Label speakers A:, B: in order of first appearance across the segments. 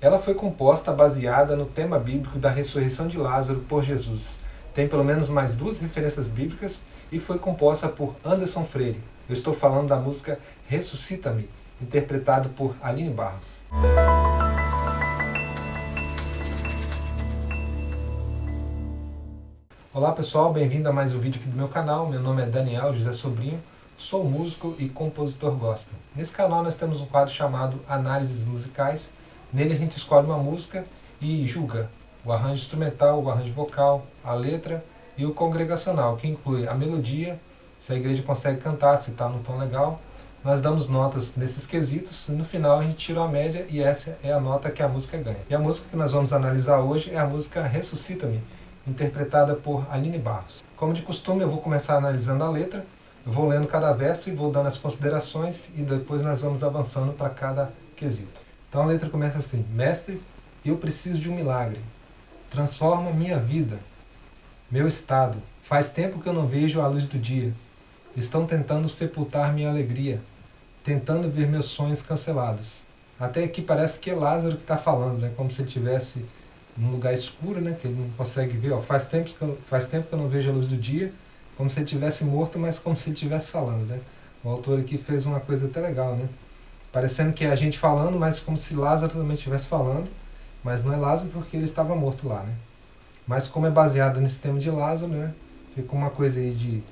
A: Ela foi composta baseada no tema bíblico da ressurreição de Lázaro por Jesus. Tem pelo menos mais duas referências bíblicas e foi composta por Anderson Freire. Eu estou falando da música Ressuscita-me, interpretado por Aline Barros. Olá pessoal, bem-vindo a mais um vídeo aqui do meu canal. Meu nome é Daniel José Sobrinho, sou músico e compositor gospel. Nesse canal nós temos um quadro chamado Análises Musicais. Nele a gente escolhe uma música e julga o arranjo instrumental, o arranjo vocal, a letra e o congregacional, que inclui a melodia, se a igreja consegue cantar, se está num tom legal. Nós damos notas nesses quesitos e no final a gente tira a média e essa é a nota que a música ganha. E a música que nós vamos analisar hoje é a música Ressuscita-me, interpretada por Aline Barros. Como de costume, eu vou começar analisando a letra, vou lendo cada verso e vou dando as considerações e depois nós vamos avançando para cada quesito. Então a letra começa assim: Mestre, eu preciso de um milagre. Transforma minha vida, meu estado. Faz tempo que eu não vejo a luz do dia. Estão tentando sepultar minha alegria, tentando ver meus sonhos cancelados. Até aqui parece que é Lázaro que está falando, né? como se ele tivesse num lugar escuro, né, que ele não consegue ver. Ó, faz, tempo que eu, faz tempo que eu não vejo a luz do dia, como se ele tivesse morto, mas como se ele estivesse falando. Né? O autor aqui fez uma coisa até legal, né? Parecendo que é a gente falando, mas como se Lázaro também estivesse falando, mas não é Lázaro porque ele estava morto lá. Né? Mas como é baseado nesse tema de Lázaro, né, fica uma coisa aí de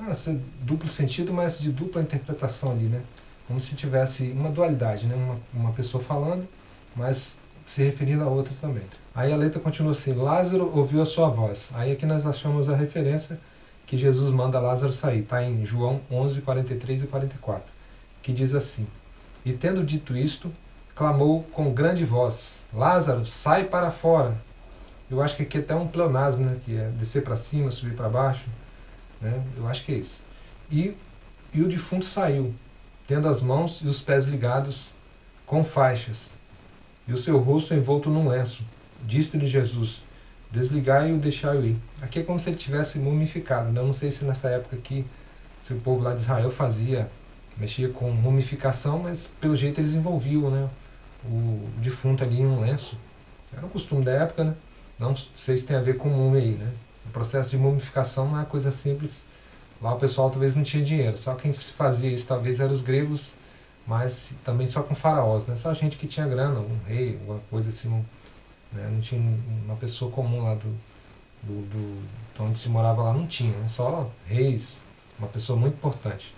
A: ah, duplo sentido, mas de dupla interpretação ali, né? Como se tivesse uma dualidade, né? Uma, uma pessoa falando, mas se referindo a outra também. Aí a letra continua assim: Lázaro ouviu a sua voz. Aí aqui nós achamos a referência que Jesus manda Lázaro sair. Está em João 11, 43 e 44, que diz assim: E tendo dito isto, clamou com grande voz: Lázaro, sai para fora. Eu acho que aqui é até um pleonasmo, né? que é descer para cima, subir para baixo. Né? Eu acho que é isso. E, e o defunto saiu, tendo as mãos e os pés ligados com faixas, e o seu rosto envolto num lenço. Disse-lhe Jesus, desligai-o e deixai-o ir. Aqui é como se ele tivesse mumificado. Né? Eu não sei se nessa época aqui, se o povo lá de Israel fazia, mexia com mumificação, mas pelo jeito eles envolviam né? o defunto ali em um lenço. Era um costume da época, né? Não sei se tem a ver com múmia aí, né? O processo de mumificação não é coisa simples. Lá o pessoal talvez não tinha dinheiro. Só quem fazia isso talvez eram os gregos, mas também só com faraós, né? Só gente que tinha grana, um rei, alguma coisa assim, né? Não tinha uma pessoa comum lá do, do, do, onde se morava lá, não tinha, né? só reis, uma pessoa muito importante.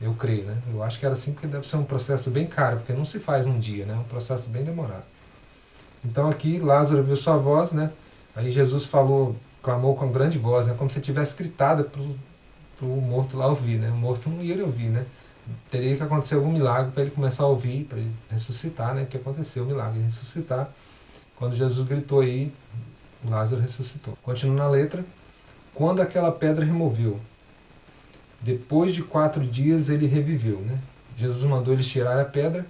A: Eu creio, né? Eu acho que era assim porque deve ser um processo bem caro, porque não se faz num dia, né? É um processo bem demorado. Então aqui Lázaro viu sua voz, né? Aí Jesus falou, clamou com grande voz, né? Como se tivesse gritado para o morto lá ouvir, né? O morto não ia ouvir, né? Teria que acontecer algum milagre para ele começar a ouvir, para ele ressuscitar, né? Que aconteceu o milagre, ressuscitar. Quando Jesus gritou aí, Lázaro ressuscitou. Continua na letra. Quando aquela pedra removeu, depois de quatro dias ele reviveu. Né? Jesus mandou eles tirar a pedra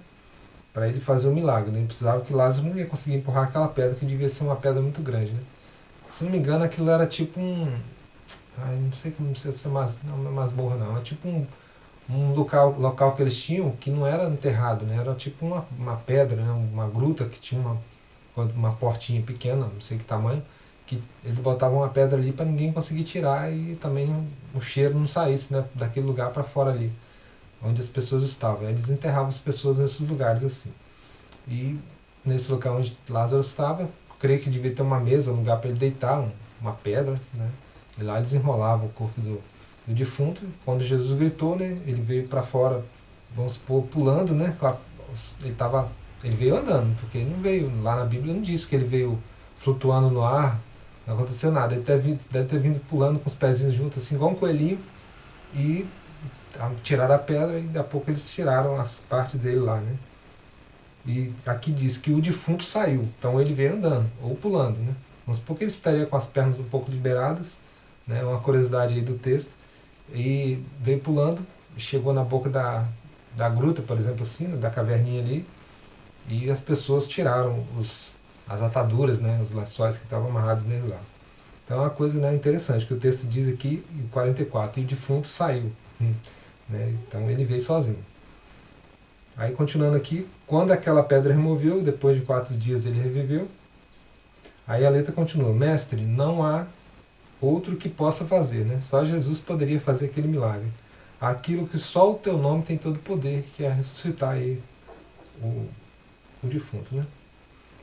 A: para ele fazer o milagre. Né? Ele precisava que Lázaro não ia conseguir empurrar aquela pedra, que devia ser uma pedra muito grande. Né? Se não me engano, aquilo era tipo um. Ai, não sei como se ser mas, não, é masmorra, não. Era tipo um, um local, local que eles tinham que não era enterrado, né? era tipo uma, uma pedra, né? uma gruta que tinha uma uma portinha pequena, não sei que tamanho, que eles botavam uma pedra ali para ninguém conseguir tirar e também o cheiro não saísse né, daquele lugar para fora ali, onde as pessoas estavam. Eles enterravam as pessoas nesses lugares assim. E nesse local onde Lázaro estava, creio que devia ter uma mesa, um lugar para ele deitar, um, uma pedra, né? E lá eles enrolavam o corpo do, do defunto. Quando Jesus gritou, né, ele veio para fora, vamos supor, pulando, né? Ele estava ele veio andando, porque ele não veio, lá na Bíblia não diz que ele veio flutuando no ar, não aconteceu nada. Ele deve, deve ter vindo pulando com os pezinhos juntos, assim, igual um coelhinho, e tiraram a pedra e daqui a pouco eles tiraram as partes dele lá, né? E aqui diz que o defunto saiu, então ele veio andando, ou pulando, né? Vamos supor que ele estaria com as pernas um pouco liberadas, né? Uma curiosidade aí do texto, e veio pulando, chegou na boca da, da gruta, por exemplo, assim, né? da caverninha ali, e as pessoas tiraram os, as ataduras, né, os lençóis que estavam amarrados nele lá. Então é uma coisa né, interessante, que o texto diz aqui, em 44, e o defunto saiu. Hum, né, então ele veio sozinho. Aí continuando aqui, quando aquela pedra removeu, depois de quatro dias ele reviveu. Aí a letra continua, mestre, não há outro que possa fazer, né? Só Jesus poderia fazer aquele milagre. Aquilo que só o teu nome tem todo o poder, que é ressuscitar aí o, o defunto, né?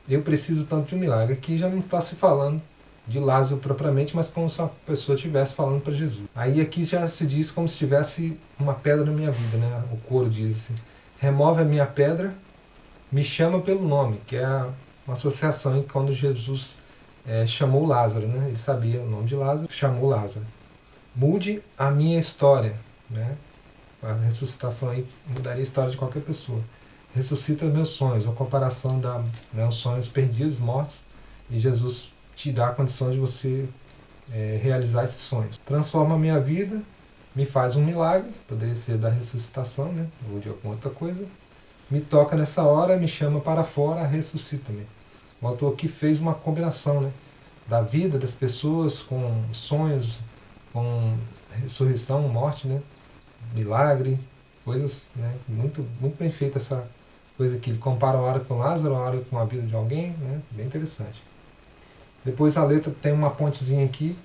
A: Eu preciso tanto de um milagre. Aqui já não está se falando de Lázaro propriamente, mas como se a pessoa estivesse falando para Jesus. Aí aqui já se diz como se tivesse uma pedra na minha vida, né? O coro diz assim: remove a minha pedra, me chama pelo nome, que é uma associação em quando Jesus é, chamou Lázaro, né? Ele sabia o nome de Lázaro, chamou Lázaro. Mude a minha história, né? A ressuscitação aí mudaria a história de qualquer pessoa. Ressuscita meus sonhos, uma comparação da né, sonhos perdidos, mortos, e Jesus te dá a condição de você é, realizar esses sonhos. Transforma a minha vida, me faz um milagre, poderia ser da ressuscitação, né? ou de alguma outra coisa. Me toca nessa hora, me chama para fora, ressuscita-me. O autor aqui fez uma combinação né? da vida das pessoas com sonhos, com ressurreição, morte, né? milagre, coisas né? muito, muito bem feita essa coisa aqui. Ele compara a hora com Lázaro, a hora com a vida de alguém, né? bem interessante. Depois a letra tem uma pontezinha aqui,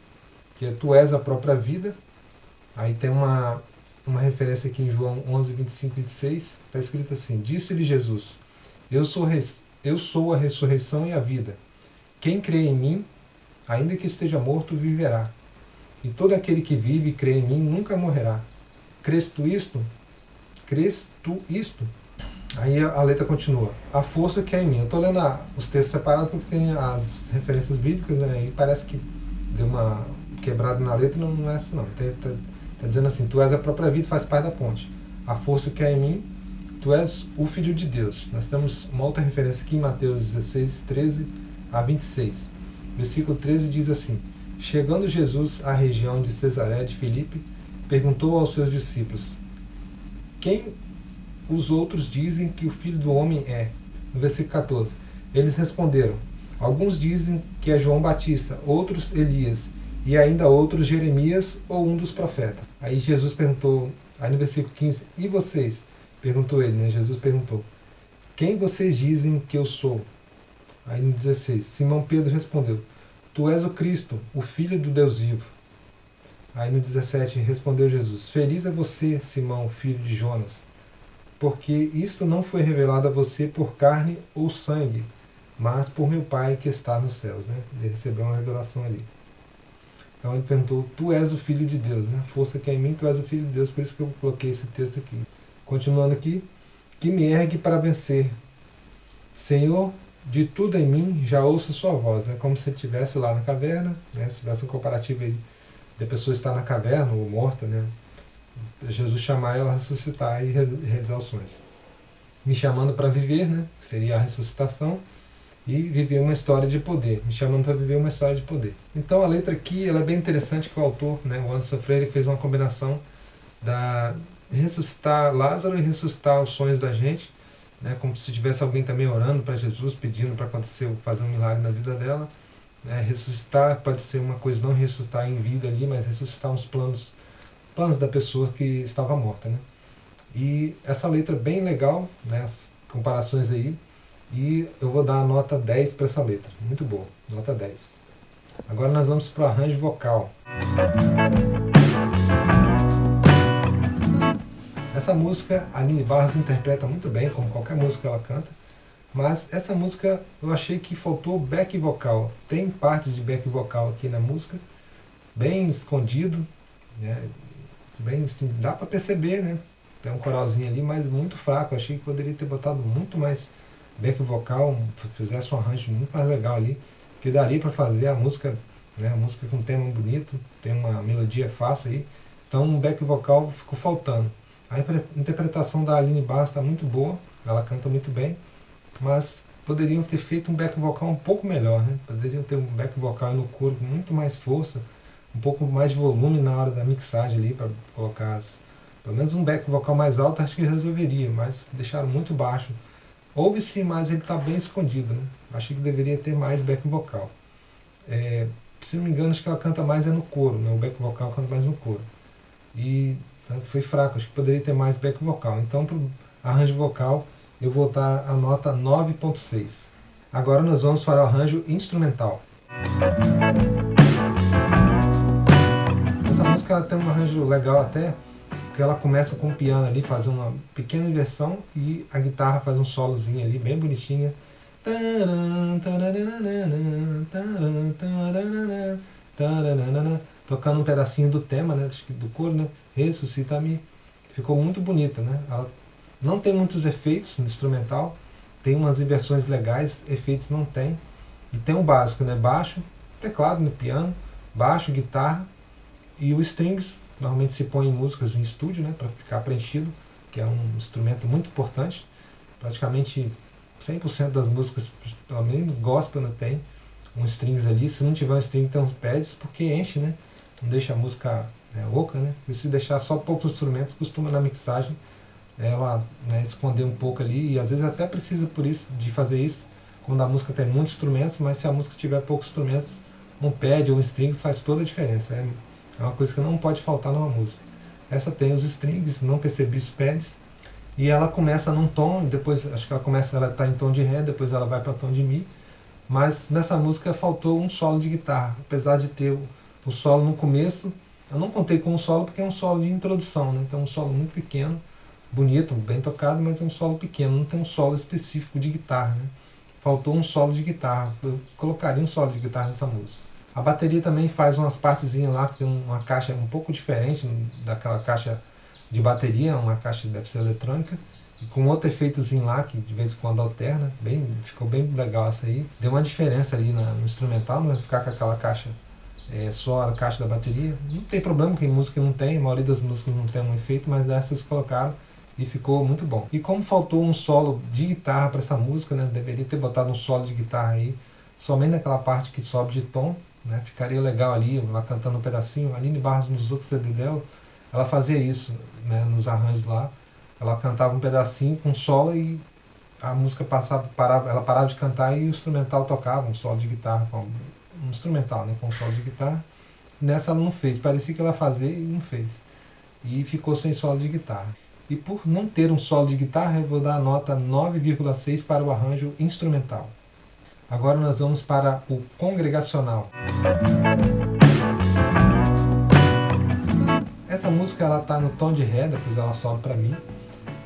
A: que é Tu és a própria vida. Aí tem uma, uma referência aqui em João 11, 25 e 26. Está escrito assim: Disse-lhe Jesus: eu sou, res, eu sou a ressurreição e a vida. Quem crê em mim, ainda que esteja morto, viverá. E todo aquele que vive e crê em mim nunca morrerá. Crês tu isto? Crês tu isto? Aí a, letra continua. A força que é em mim. Eu estou lendo os textos separados porque tem as referências bíblicas, né? E parece que deu uma quebrada na letra, não, não é assim não. Está tá dizendo assim, tu és a própria vida, faz parte da ponte. A força que é em mim, tu és o Filho de Deus. Nós temos uma outra referência aqui em Mateus 16, 13 a 26. Versículo 13 diz assim, Chegando Jesus à região de Cesaré de Filipe, perguntou aos seus discípulos, Quem os outros dizem que o filho do homem é. No versículo 14. Eles responderam: Alguns dizem que é João Batista, outros Elias, e ainda outros Jeremias ou um dos profetas. Aí Jesus perguntou, aí no versículo 15: E vocês? Perguntou ele, né? Jesus perguntou: Quem vocês dizem que eu sou? Aí no 16: Simão Pedro respondeu: Tu és o Cristo, o Filho do Deus vivo. Aí no 17 respondeu Jesus: Feliz é você, Simão, filho de Jonas porque isto não foi revelado a você por carne ou sangue, mas por meu Pai que está nos céus. Né? Ele recebeu uma revelação ali. Então ele perguntou, tu és o Filho de Deus, né? Força que é em mim, tu és o Filho de Deus, por isso que eu coloquei esse texto aqui. Continuando aqui, que me ergue para vencer. Senhor, de tudo em mim já ouço sua voz, né? Como se estivesse lá na caverna, né? Se tivesse um comparativo aí a pessoa estar na caverna ou morta, né? Jesus chamar ela a ressuscitar e realizar os sonhos. Me chamando para viver, né? seria a ressuscitação, e viver uma história de poder, me chamando para viver uma história de poder. Então a letra aqui ela é bem interessante que o autor, né, o Anderson Freire, fez uma combinação da ressuscitar Lázaro e ressuscitar os sonhos da gente, né, como se tivesse alguém também orando para Jesus, pedindo para acontecer, fazer um milagre na vida dela. Né, ressuscitar pode ser uma coisa, não ressuscitar em vida ali, mas ressuscitar uns planos planos da pessoa que estava morta. Né? E essa letra é bem legal, né? as comparações aí, e eu vou dar a nota 10 para essa letra. Muito boa, nota 10. Agora nós vamos para o arranjo vocal. Essa música a Nini Barros interpreta muito bem, como qualquer música que ela canta, mas essa música eu achei que faltou back vocal. Tem partes de back vocal aqui na música, bem escondido, né? Bem, assim, dá para perceber, né? Tem um coralzinho ali, mas muito fraco. achei que poderia ter botado muito mais back vocal, fizesse um arranjo muito mais legal ali, que daria para fazer a música, né? A música com um tema bonito, tem uma melodia fácil aí. Então o back vocal ficou faltando. A interpretação da Aline Barros está muito boa, ela canta muito bem, mas poderiam ter feito um back vocal um pouco melhor, né? Poderiam ter um back vocal no coro com muito mais força, um pouco mais de volume na hora da mixagem ali, para colocar as, pelo menos um back vocal mais alto, acho que resolveria, mas deixaram muito baixo. Houve sim, mas ele está bem escondido, né? Acho que deveria ter mais back vocal. É, se não me engano, acho que ela canta mais é no coro, né? o back vocal canta mais no coro. E né, foi fraco, acho que poderia ter mais back vocal. Então, arranjo vocal, eu vou dar a nota 9.6. Agora nós vamos para o arranjo instrumental. Música ela tem um arranjo legal até, porque ela começa com o piano ali, faz uma pequena inversão e a guitarra faz um solozinho ali, bem bonitinha. Tocando um pedacinho do tema, né, do coro, né? Ressuscita-me. Ficou muito bonita, né? Ela não tem muitos efeitos no instrumental, tem umas inversões legais, efeitos não tem. E tem o básico, né? Baixo, teclado no piano, baixo, guitarra e o strings, normalmente se põe em músicas em estúdio, né, para ficar preenchido, que é um instrumento muito importante. Praticamente 100% das músicas, pelo menos gospel, né, tem um strings ali. Se não tiver um string, tem uns pads, porque enche, né? Não deixa a música né, oca, né? E se deixar só poucos instrumentos, costuma na mixagem ela né, esconder um pouco ali, e às vezes até precisa por isso, de fazer isso, quando a música tem muitos instrumentos, mas se a música tiver poucos instrumentos, um pad ou um strings faz toda a diferença. É, é uma coisa que não pode faltar numa música. Essa tem os strings, não percebi os pads, e ela começa num tom, depois acho que ela começa, ela está em tom de ré, depois ela vai para tom de mi, mas nessa música faltou um solo de guitarra, apesar de ter o, o solo no começo, eu não contei com um solo porque é um solo de introdução, né? então é um solo muito pequeno, bonito, bem tocado, mas é um solo pequeno, não tem um solo específico de guitarra. Né? Faltou um solo de guitarra, eu colocaria um solo de guitarra nessa música. A bateria também faz umas partezinhas lá, tem uma caixa um pouco diferente daquela caixa de bateria, uma caixa deve ser eletrônica, com outro efeitozinho lá, que de vez em quando alterna, bem, ficou bem legal essa aí. Deu uma diferença ali no instrumental, não vai ficar com aquela caixa é, só a caixa da bateria. Não tem problema, que música não tem, a maioria das músicas não tem um efeito, mas dessas colocaram e ficou muito bom. E como faltou um solo de guitarra para essa música, né, deveria ter botado um solo de guitarra aí, somente naquela parte que sobe de tom, né, ficaria legal ali, ela cantando um pedacinho. A Aline Barros, nos outros CD dela, ela fazia isso né, nos arranjos lá. Ela cantava um pedacinho com solo e a música passava, parava, ela parava de cantar e o instrumental tocava, um solo de guitarra, com, um instrumental, né, com um solo de guitarra. Nessa ela não fez, parecia que ela fazia e não fez. E ficou sem solo de guitarra. E por não ter um solo de guitarra, eu vou dar a nota 9,6 para o arranjo instrumental. Agora nós vamos para o congregacional. Essa música ela está no tom de ré, depois ela sobe para mim.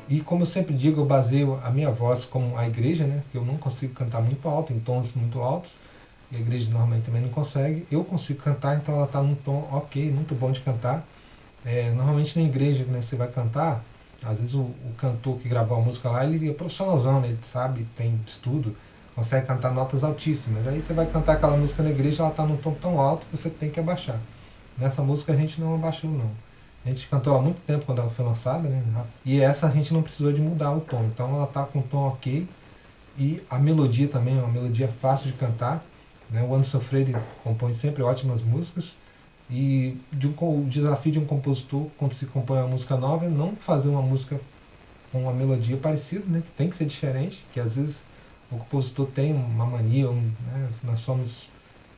A: E como eu sempre digo, eu baseio a minha voz com a igreja, né? Que eu não consigo cantar muito alto, em tons muito altos. E a igreja normalmente também não consegue. Eu consigo cantar, então ela está num tom ok, muito bom de cantar. É, normalmente na igreja, né, você vai cantar, às vezes o, o, cantor que gravou a música lá, ele é profissionalzão, né? ele sabe, tem estudo, consegue cantar notas altíssimas. Aí você vai cantar aquela música na igreja, ela está num tom tão alto que você tem que abaixar. Nessa música a gente não abaixou não. A gente cantou há muito tempo quando ela foi lançada, né? E essa a gente não precisou de mudar o tom. Então ela está com um tom ok. E a melodia também é uma melodia fácil de cantar. Né? O Anderson Freire compõe sempre ótimas músicas. E de um, o desafio de um compositor, quando se compõe uma música nova, é não fazer uma música com uma melodia parecida, né, que tem que ser diferente, que às vezes o compositor tem uma mania, um, né, nós somos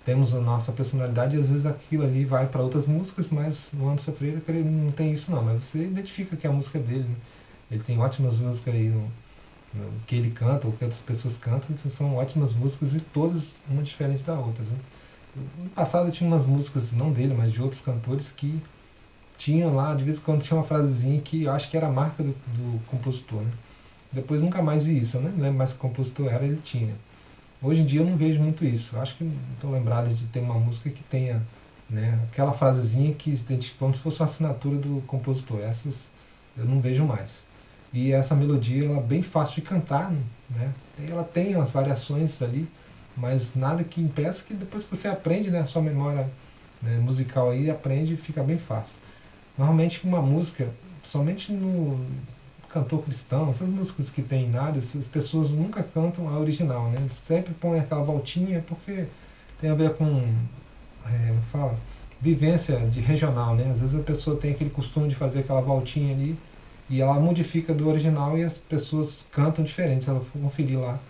A: temos a nossa personalidade e às vezes aquilo ali vai para outras músicas, mas no Anderson Freire não tem isso não, mas você identifica que é a música dele. Né? Ele tem ótimas músicas aí no, no, que ele canta, ou que outras pessoas cantam, são ótimas músicas e todas uma diferente da outra. Né? No passado tinha umas músicas, não dele, mas de outros cantores que tinham lá, de vez em quando tinha uma frasezinha que eu acho que era a marca do, do compositor, né? Depois nunca mais vi isso, eu nem lembro mais que compositor era, ele tinha. Hoje em dia eu não vejo muito isso. Acho que não estou lembrado de ter uma música que tenha né, aquela frasezinha que se identifica como se fosse uma assinatura do compositor. Essas eu não vejo mais. E essa melodia ela é bem fácil de cantar, né? Ela tem as variações ali, mas nada que impeça que depois que você aprende, né, a sua memória né, musical aí aprende fica bem fácil. Normalmente uma música, somente no cantor cristão, essas músicas que tem em áreas, as pessoas nunca cantam a original, né? Sempre põem aquela voltinha porque tem a ver com, é, fala, vivência de regional, né? Às vezes a pessoa tem aquele costume de fazer aquela voltinha ali e ela modifica do original e as pessoas cantam diferente. Se ela for conferir lá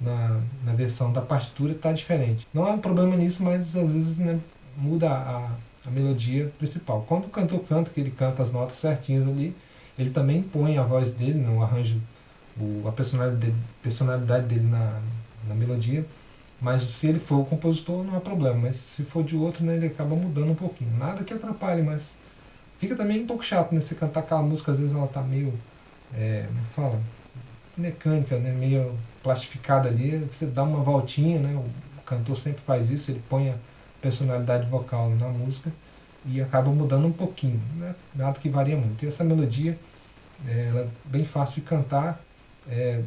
A: na, na versão da partitura está diferente. Não há um problema nisso, mas às vezes né, muda a, a melodia principal. Quando o cantor canta, que ele canta as notas certinhas ali, ele também põe a voz dele no arranjo, a personalidade personalidade dele na, na melodia, mas se ele for o compositor não há problema, mas se for de outro, né, ele acaba mudando um pouquinho. Nada que atrapalhe, mas fica também um pouco chato, né? Você cantar aquela música, às vezes ela tá meio, é, é fala, mecânica, né? Meio plastificada ali, você dá uma voltinha, né? O cantor sempre faz isso, ele põe a personalidade vocal na música e acaba mudando um pouquinho, né? nada que varia muito. E essa melodia, é, ela é bem fácil de cantar, é,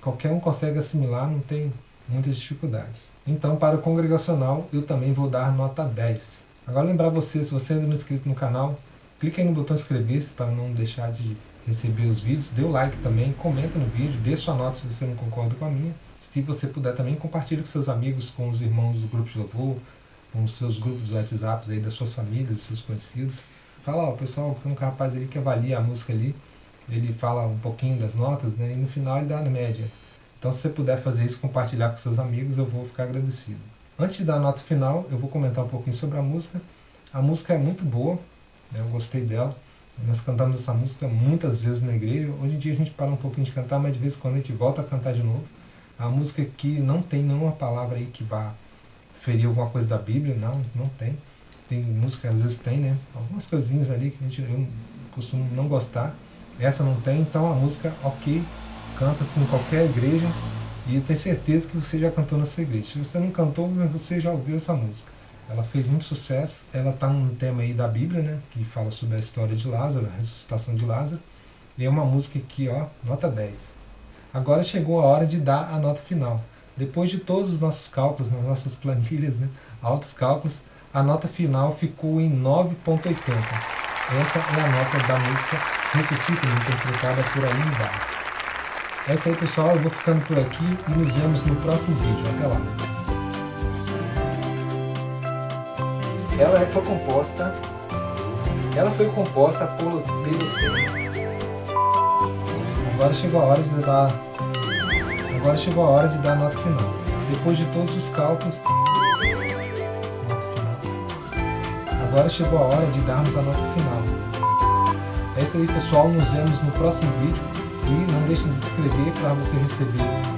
A: qualquer um consegue assimilar, não tem muitas dificuldades. Então, para o congregacional, eu também vou dar nota 10. Agora lembrar você, se você ainda não é inscrito no canal, clique aí no botão inscrever-se para não deixar de receber os vídeos, dê o like também, comenta no vídeo, dê sua nota se você não concorda com a minha. Se você puder também, compartilhe com seus amigos, com os irmãos do grupo de louvor, com os seus grupos de WhatsApp aí das suas famílias, dos seus conhecidos. Fala, ó, pessoal, tem um rapaz ali que avalia a música ali, ele fala um pouquinho das notas, né, e no final ele dá a média. Então se você puder fazer isso, compartilhar com seus amigos, eu vou ficar agradecido. Antes de dar a nota final, eu vou comentar um pouquinho sobre a música. A música é muito boa, né, eu gostei dela. Nós cantamos essa música muitas vezes na igreja. Hoje em dia a gente para um pouquinho de cantar, mas de vez em quando a gente volta a cantar de novo. A música aqui não tem nenhuma palavra aí que vá ferir alguma coisa da Bíblia, não, não tem. Tem música, às vezes tem, né? Algumas coisinhas ali que a gente, eu costumo não gostar. Essa não tem, então a música, ok, canta-se em qualquer igreja e eu tenho certeza que você já cantou na sua igreja. Se você não cantou, você já ouviu essa música. Ela fez muito sucesso. Ela está num tema aí da Bíblia, né? Que fala sobre a história de Lázaro, a ressuscitação de Lázaro. E é uma música aqui, ó, nota 10. Agora chegou a hora de dar a nota final. Depois de todos os nossos cálculos, nas nossas planilhas, né, altos cálculos, a nota final ficou em 9.80. Essa é a nota da música Ressuscita, interpretada por Aline Vargas. É isso aí, pessoal. Eu vou ficando por aqui e nos vemos no próximo vídeo. Até lá. Ela foi composta. Ela foi composta pelo Agora chegou a hora de dar Agora chegou a hora de dar a nota final. Depois de todos os cálculos. Agora chegou a hora de darmos a nota final. É isso aí pessoal, nos vemos no próximo vídeo e não deixe de se inscrever para você receber